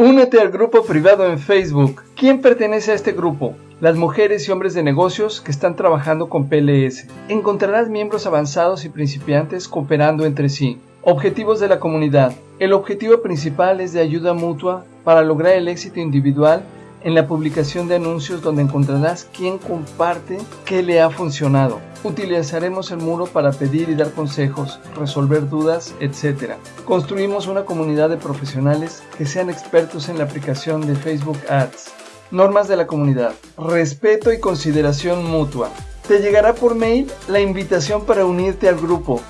Únete al grupo privado en Facebook. ¿Quién pertenece a este grupo? Las mujeres y hombres de negocios que están trabajando con PLS. Encontrarás miembros avanzados y principiantes cooperando entre sí. Objetivos de la comunidad. El objetivo principal es de ayuda mutua para lograr el éxito individual en la publicación de anuncios donde encontrarás quién comparte qué le ha funcionado. Utilizaremos el muro para pedir y dar consejos, resolver dudas, etc. Construimos una comunidad de profesionales que sean expertos en la aplicación de Facebook Ads. Normas de la comunidad. Respeto y consideración mutua. Te llegará por mail la invitación para unirte al grupo